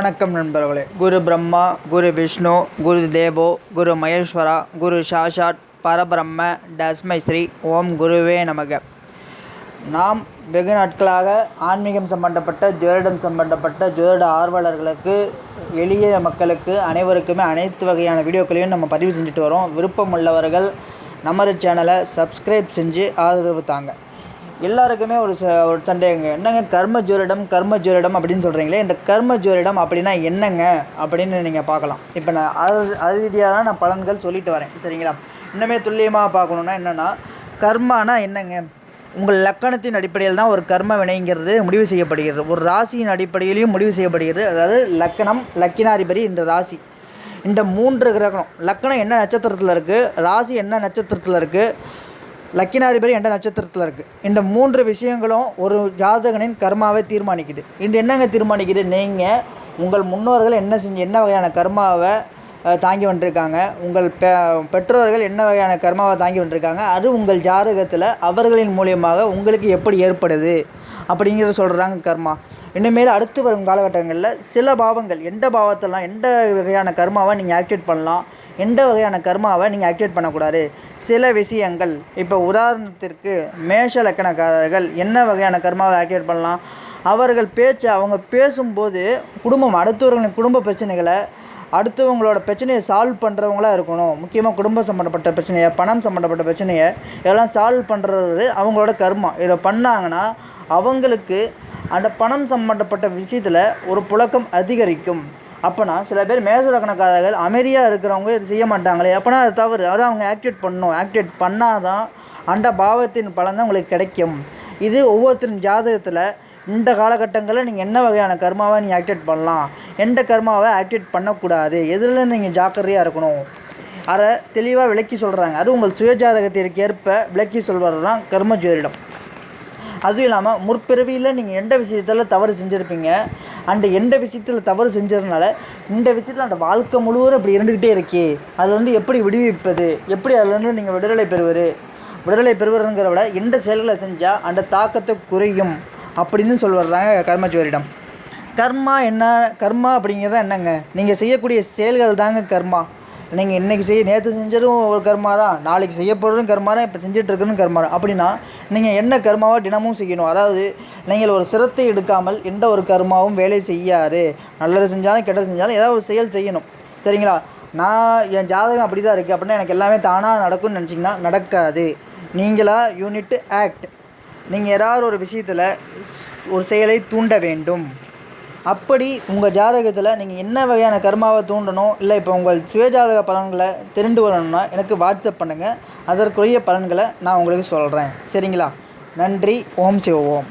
வணக்கம் நண்பர்களே. குரு பிரம்மா குரு விஷ்ணு குரு தேவோ குரு மகேஸ்வரா குரு சாஷாட் பரபிரம்ம டஸ்மை ஸ்ரீ ஓம் குருவே நமக. நாம் வெகு நாட்களாக ஆன்மீகம் சம்பந்தப்பட்ட ஜோதிடம் சம்பந்தப்பட்ட ஜோதிட ஆர்வலர்களுக்கு எளிய மக்களுக்கு அனைவருக்குமே அனைத்து வகையான வீடியோக்களையும் நம்ம பதிவு செஞ்சுட்டு வரோம். விருப்பம் உள்ளவர்கள் நமது சேனலை சப்ஸ்கிரைப் செஞ்சு ஆதரவு தாங்க. எல்லாருக்குமே ஒரு ச ஒரு சந்தேகங்க என்னங்க? கர்ம ஜோதிடம் கர்ம ஜோதிடம் அப்படின்னு சொல்கிறீங்களே இந்த கர்ம ஜோதிடம் அப்படின்னா என்னங்க? அப்படின்னு நீங்கள் பார்க்கலாம். இப்போ நான் அது அது ரீதியாக தான் நான் பலன்கள் சொல்லிட்டு வரேன். சரிங்களா? இன்னுமே துல்லியமாக பார்க்கணுன்னா என்னென்னா கர்மானா என்னங்க? உங்கள் லக்கணத்தின் அடிப்படையில் தான் ஒரு கர்ம வினைங்கிறது முடிவு செய்யப்படுகிறது. ஒரு ராசியின் அடிப்படையிலையும் முடிவு செய்யப்படுகிறது. அதாவது லக்கணம் லக்கினாதிபதி இந்த ராசி. இந்த மூன்று கிரகணம். லக்கணம் என்ன நட்சத்திரத்தில் இருக்குது ராசி என்ன நட்சத்திரத்தில் இருக்குது லக்கினாதிபதி எந்த நட்சத்திரத்தில் இருக்குது இந்த மூன்று விஷயங்களும் ஒரு ஜாதகனின் கர்மாவை தீர்மானிக்குது. இன்று என்னங்க தீர்மானிக்குது? நீங்கள் உங்கள் முன்னோர்கள் என்ன செஞ்சு என்ன வகையான கர்மாவை தாங்கி வந்திருக்காங்க உங்கள் பெ பெற்றோர்கள் என்ன வகையான கர்மாவை தாங்கி வந்திருக்காங்க அது உங்கள் ஜாதகத்தில் அவர்களின் மூலியமாக உங்களுக்கு எப்படி ஏற்படுது? அப்படிங்கிறத சொல்கிறாங்க கர்மா. இனிமேல் அடுத்து வரும் காலகட்டங்களில் சில பாவங்கள் எந்த பாவத்தெல்லாம் எந்த வகையான கர்மாவை நீங்கள் ஆக்டிவேட் பண்ணலாம் எந்த வகையான கர்மாவை நீங்கள் ஆக்டிவேட் பண்ணக்கூடாது. சில விஷயங்கள் இப்போ உதாரணத்திற்கு மேஷ லக்கணக்காரர்கள் என்ன வகையான கர்மாவை ஆக்டிவேட் பண்ணலாம்? அவர்கள் பேச்சு அவங்க பேசும்போது குடும்பம் அடுத்தவர்களின் குடும்ப பிரச்சனைகளை அடுத்தவங்களோட பிரச்சனையை சால்வ் பண்ணுறவங்களா இருக்கணும். முக்கியமாக குடும்பம் சம்மந்தப்பட்ட பிரச்சனையை பணம் சம்மந்தப்பட்ட பிரச்சனையை இதெல்லாம் சால்வ் பண்ணுறது அவங்களோட கர்மம் இதை பண்ணாங்கன்னா அவங்களுக்கு அந்த பணம் சம்மந்தப்பட்ட விஷயத்தில் ஒரு புழக்கம் அதிகரிக்கும். அப்போனா சில பேர் மேசலக்கணக்காரர்கள் அமைதியாக இருக்கிறவங்க இது செய்ய மாட்டாங்களே. அப்போனா அது தவறு. அதை அவங்க ஆக்டிவேட் பண்ணணும். ஆக்டிவேட் பண்ணால் தான் அந்த பாவத்தின் பலன் தான் உங்களுக்கு கிடைக்கும். இது ஒவ்வொருத்தரும் ஜாதகத்தில் இந்த காலகட்டங்களில் நீங்கள் என்ன வகையான கர்மாவை நீங்கள் ஆக்டிவேட் பண்ணலாம்? எந்த கர்மாவை ஆக்டிவேட் பண்ணக்கூடாது? எதில் நீங்கள் ஜாக்கிரதையாக இருக்கணும்? அதை தெளிவாக விளக்கி சொல்கிறாங்க அது உங்கள் சுயஜாதகத்திற்கு ஏற்ப விளக்கி சொல்வது தான் கர்ம ஜோதிடம். அதுவும் இல்லாமல் முற்பிறவியில் நீங்கள் எந்த விஷயத்தில் தவறு செஞ்சுருப்பீங்க? அந்த எந்த விஷயத்தில் தவறு செஞ்சதுனால இந்த விஷயத்தில் அந்த வாழ்க்கை முழுவதும் இப்படி இருந்துக்கிட்டே இருக்கே. அதுலேருந்து எப்படி விடுவிப்பது? எப்படி அதுலேருந்து நீங்கள் விடுதலை பெறுவது? விடுதலை பெறுவதுங்கிற விட எந்த செயல்களை செஞ்சால் அந்த தாக்கத்தை குறையும்? அப்படின்னு சொல்லுறாங்க கர்மஜோரிடம் கர்மா என்ன கர்மா அப்படிங்கிறது என்னங்க? நீங்கள் செய்யக்கூடிய செயல்கள் தாங்க கர்மா. நீங்கள் இன்றைக்கி செய்ய நேற்று செஞ்சதும் ஒரு கர்மா தான். நாளைக்கு செய்யப்படுறதும் போகிறதும் கர்மா தான். இப்போ செஞ்சுட்டு இருக்கிறதும் கர்மா தான். அப்படின்னா நீங்கள் என்ன கர்மாவாக தினமும் செய்யணும்? அதாவது நீங்கள் ஒரு சிரத்தை எடுக்காமல் எந்த ஒரு கர்மாவும் வேலை செய்யாது. நல்லது செஞ்சாலும் கெட்டது செஞ்சாலும் ஏதாவது ஒரு செயல் செய்யணும். சரிங்களா? நான் என் ஜாதகம் அப்படி தான் இருக்குது அப்படின்னா எனக்கு எல்லாமே தானாக நடக்கும்னு நினச்சிங்கன்னா நடக்காது. நீங்களாக யூனிட் ஆக்ட். நீங்கள் ஏதாவது ஒரு விஷயத்தில் ஒரு செயலை தூண்ட வேண்டும். அப்படி உங்கள் ஜாதகத்தில் நீங்கள் என்ன வகையான கர்மாவை தூண்டணும்? இல்லை இப்போ உங்கள் சுயஜாதக பலன்களை தெரிந்து வரணும்னா எனக்கு வாட்ஸ்அப் பண்ணுங்கள் அதற்குரிய பலன்களை நான் உங்களுக்கு சொல்கிறேன் சரிங்களா? நன்றி. ஓம் சிவ ஓம்.